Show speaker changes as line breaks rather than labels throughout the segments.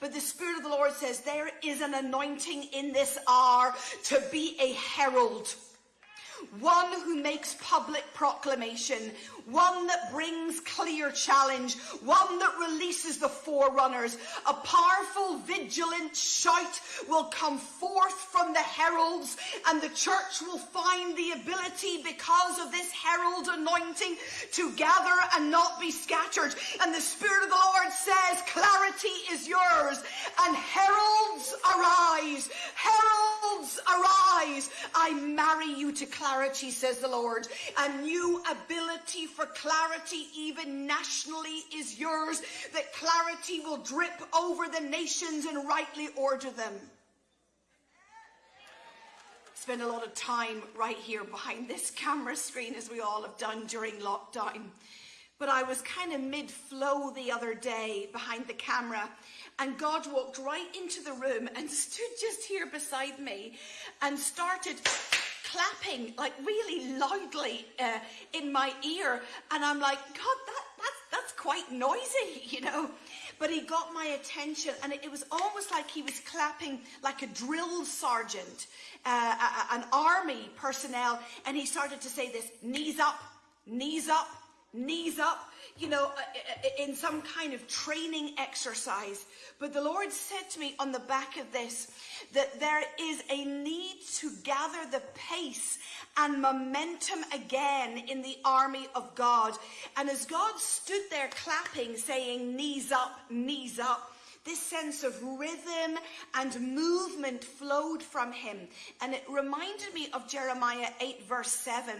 But the Spirit of the Lord says there is an anointing in this hour to be a herald one who makes public proclamation, one that brings clear challenge, one that releases the forerunners. A powerful, vigilant shout will come forth from the heralds, and the church will find the ability because of this herald anointing to gather and not be scattered. And the Spirit of the Lord says, Clarity is yours, and heralds arise, heralds arise. I marry you to clarity says the Lord. A new ability for clarity, even nationally, is yours. That clarity will drip over the nations and rightly order them. Spend a lot of time right here behind this camera screen, as we all have done during lockdown. But I was kind of mid flow the other day behind the camera, and God walked right into the room and stood just here beside me and started clapping like really loudly uh, in my ear. And I'm like, God, that, that's, that's quite noisy, you know. But he got my attention and it, was almost like he was clapping like a drill sergeant, uh, a, an army personnel. And he started to say this, knees up, knees up, knees up, you know, uh, uh, in some kind of training exercise. But the Lord said to me on the back of this that there is a need to gather the pace and momentum again in the army of God. And as God stood there clapping, saying, knees up, knees up, this sense of rhythm and movement flowed from him. And it reminded me of Jeremiah 8, verse 7.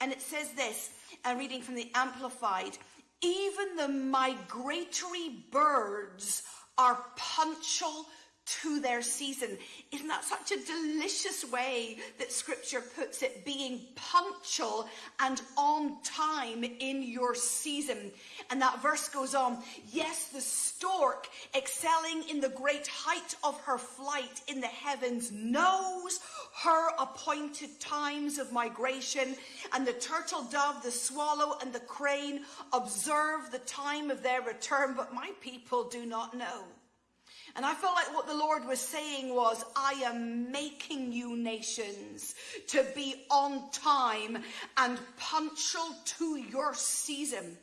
And it says this, and reading from the Amplified, even the migratory birds are punctual to their season. Isn't that such a delicious way that scripture puts it? Being punctual and on time in your season. And that verse goes on. Yes, the stork excelling in the great height of her flight in the heavens knows her appointed times of migration and the turtle dove, the swallow and the crane observe the time of their return, but my people do not know. And I felt like what the Lord was saying was, I am making you nations to be on time and punctual to your season.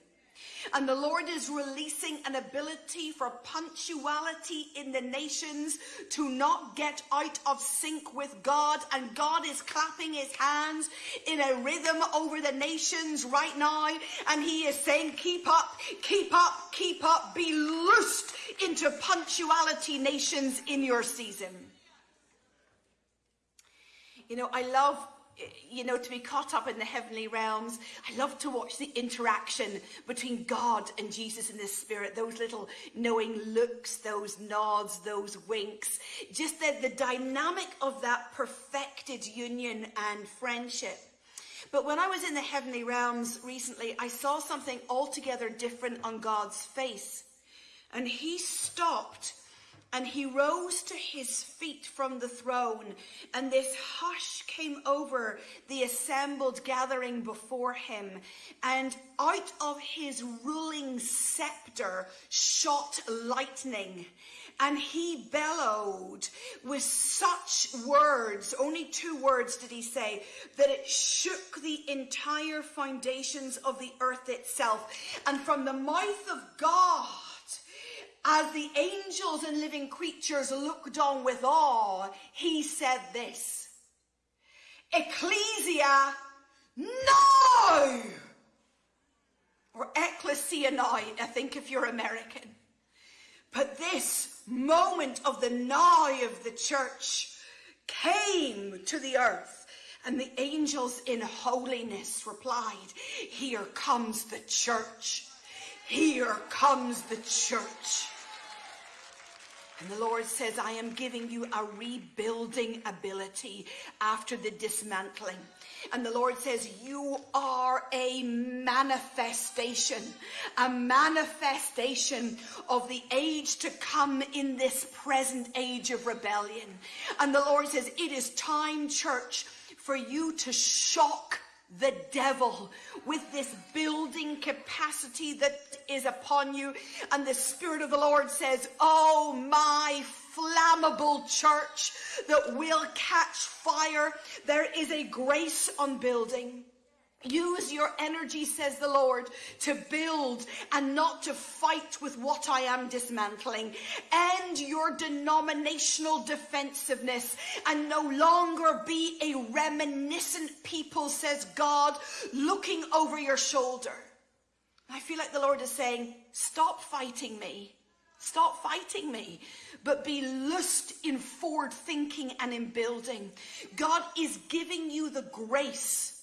And the Lord is releasing an ability for punctuality in the nations to not get out of sync with God. And God is clapping his hands in a rhythm over the nations right now. And he is saying, keep up, keep up, keep up, be loosed into punctuality nations in your season. You know, I love you know, to be caught up in the heavenly realms. I love to watch the interaction between God and Jesus in the spirit, those little knowing looks, those nods, those winks, just the, the dynamic of that perfected union and friendship. But when I was in the heavenly realms recently, I saw something altogether different on God's face. And he stopped and he rose to his feet from the throne, and this hush came over the assembled gathering before him. And out of his ruling scepter shot lightning. And he bellowed with such words, only two words did he say, that it shook the entire foundations of the earth itself. And from the mouth of God, as the angels and living creatures looked on with awe, he said this, Ecclesia now! Or ecclesia now, I think if you're American. But this moment of the now of the church came to the earth. And the angels in holiness replied, Here comes the church. Here comes the church. And the Lord says, I am giving you a rebuilding ability after the dismantling. And the Lord says, you are a manifestation, a manifestation of the age to come in this present age of rebellion. And the Lord says, it is time, church, for you to shock the devil with this building capacity that is upon you. And the Spirit of the Lord says, Oh, my flammable church that will catch fire. There is a grace on building. Use your energy, says the Lord, to build and not to fight with what I am dismantling. End your denominational defensiveness and no longer be a reminiscent people, says God, looking over your shoulder. I feel like the Lord is saying, stop fighting me. Stop fighting me, but be loosed in forward thinking and in building. God is giving you the grace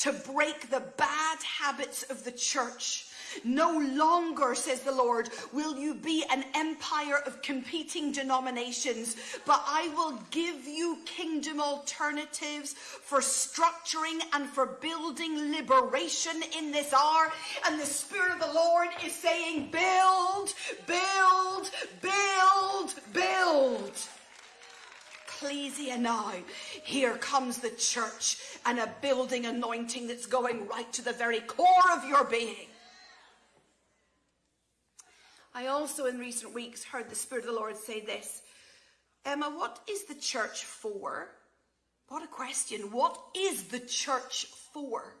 to break the bad habits of the church. No longer, says the Lord, will you be an empire of competing denominations, but I will give you kingdom alternatives for structuring and for building liberation in this hour. And the Spirit of the Lord is saying, build, build, build, build ecclesia now. Here comes the church and a building anointing that's going right to the very core of your being. I also, in recent weeks, heard the Spirit of the Lord say this Emma, what is the church for? What a question. What is the church for?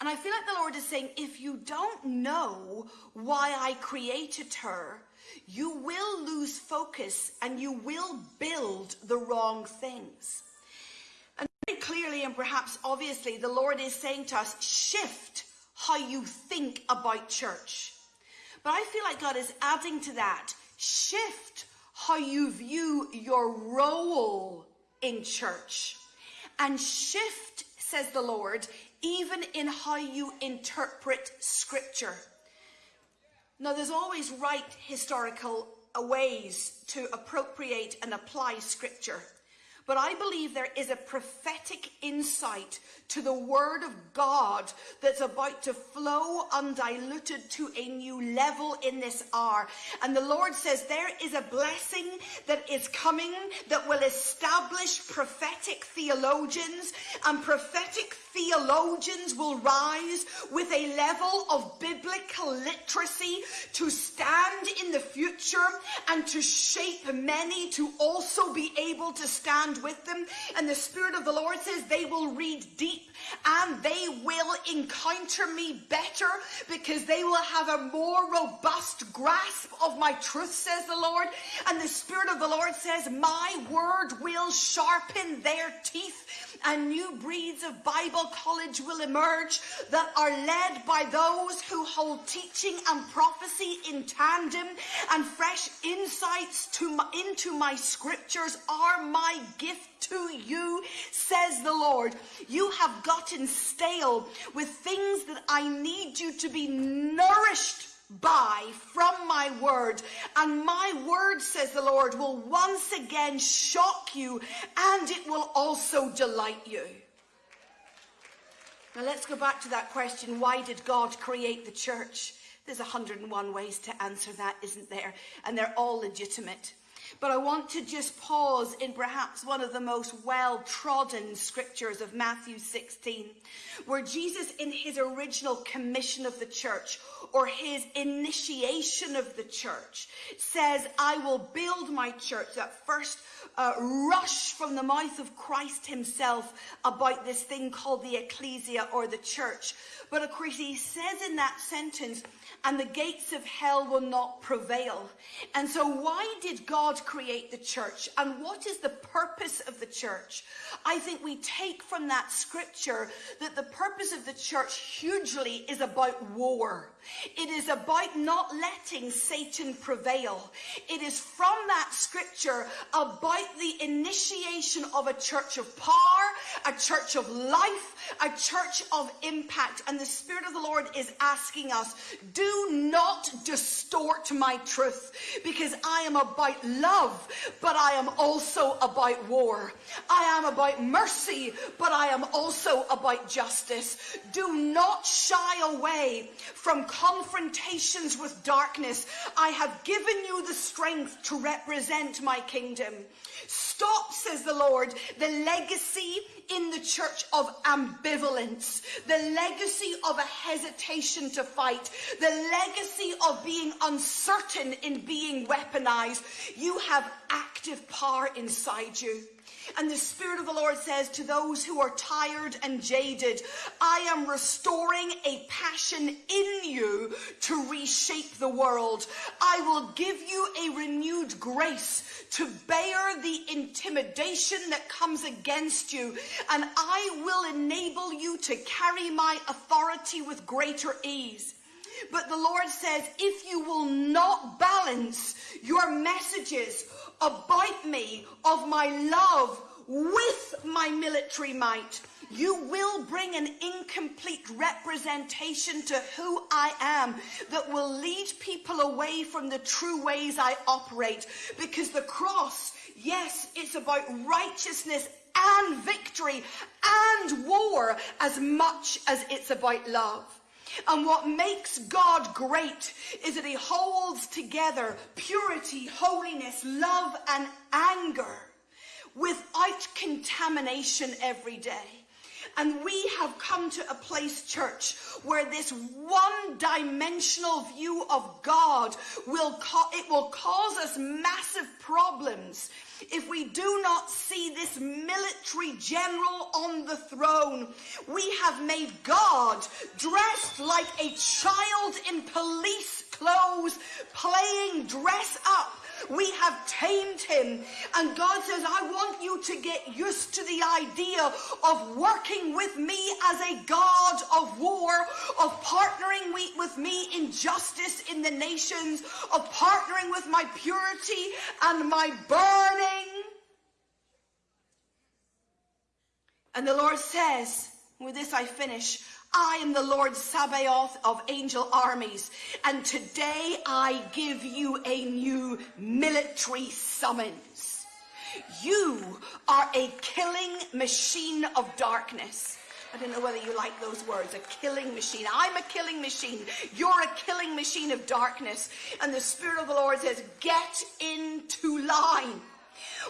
And I feel like the Lord is saying, if you don't know why I created her, you will lose focus and you will build the wrong things. And very clearly and perhaps obviously, the Lord is saying to us, shift how you think about church. But I feel like God is adding to that, shift how you view your role in church. And shift, says the Lord, even in how you interpret scripture. Now, there's always right historical ways to appropriate and apply scripture. But I believe there is a prophetic insight to the word of God that's about to flow undiluted to a new level in this hour. And the Lord says there is a blessing that is coming that will establish prophetic theologians and prophetic theologians will rise with a level of biblical literacy to stand in the future and to shape many to also be able to stand with them. And the Spirit of the Lord says they will read deep and they will encounter me better because they will have a more robust grasp of my truth, says the Lord. And the Spirit of the Lord says, My word will sharpen their teeth and new breeds of Bible college will emerge that are led by those who hold teaching and prophecy in tandem and fresh insights to my, into my scriptures are my gift to you, says the Lord. You have gotten stale with things that I need you to be nourished by from my word. And my word, says the Lord, will once again shock you and it will also delight you. Now let's go back to that question why did God create the church? There's 101 ways to answer that, isn't there? And they're all legitimate. But I want to just pause in perhaps one of the most well trodden scriptures of Matthew 16, where Jesus, in his original commission of the church or his initiation of the church, says, I will build my church. That first uh, rush from the mouth of Christ himself about this thing called the ecclesia or the church. But of course, he says in that sentence, and the gates of hell will not prevail. And so, why did God create the church? And what is the purpose of the church? I think we take from that scripture that the purpose of the church hugely is about war. It is about not letting Satan prevail. It is from that scripture about the initiation of a church of power, a church of life, a church of impact. And the Spirit of the Lord is asking us, do not distort my truth because I am about love, but I am also about war. I am about mercy, but I am also about justice. Do not shy away from confrontations with darkness, I have given you the strength to represent my kingdom. Stop, says the Lord, the legacy in the church of ambivalence, the legacy of a hesitation to fight, the legacy of being uncertain in being weaponized. You have active power inside you. And the Spirit of the Lord says to those who are tired and jaded, I am restoring a passion in you to reshape the world. I will give you a renewed grace to bear the intimidation that comes against you, and I will enable you to carry my authority with greater ease. But the Lord says, if you will not balance your messages about me, of my love, with my military might, you will bring an incomplete representation to who I am that will lead people away from the true ways I operate. Because the cross, yes, it's about righteousness and victory and war as much as it's about love. And what makes God great is that he holds together purity, holiness, love, and anger without contamination every day. And we have come to a place, church, where this one-dimensional view of God will it will cause us massive problems if we do not see this military general on the throne. We have made God dressed like a child in police clothes, playing dress up we have tamed him. And God says, I want you to get used to the idea of working with me as a God of war, of partnering with me in justice in the nations, of partnering with my purity and my burning. And the Lord says, with this I finish, I am the Lord Sabaoth of angel armies, and today I give you a new military summons. You are a killing machine of darkness. I don't know whether you like those words, a killing machine. I'm a killing machine. You're a killing machine of darkness. And the Spirit of the Lord says, get into line.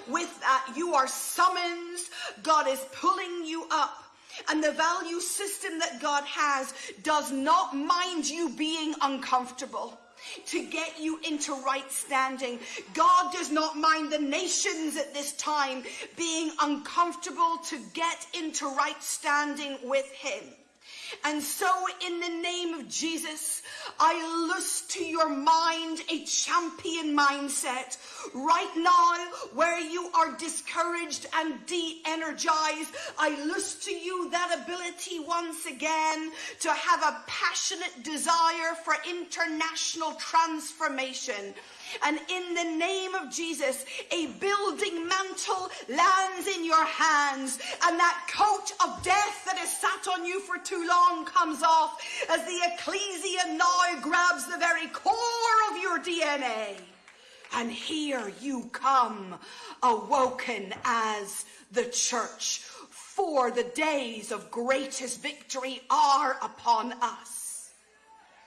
With that, you are summoned. God is pulling you up. And the value system that God has does not mind you being uncomfortable to get you into right standing. God does not mind the nations at this time being uncomfortable to get into right standing with Him. And so, in the name of Jesus, I loose to your mind a champion mindset. Right now, where you are discouraged and de energized, I loose to you that ability once again to have a passionate desire for international transformation. And in the name of Jesus, a building mantle lands in your hands, and that coat of death that has sat on you for too long comes off as the ecclesia now grabs the very core of your DNA. And here you come, awoken as the church, for the days of greatest victory are upon us.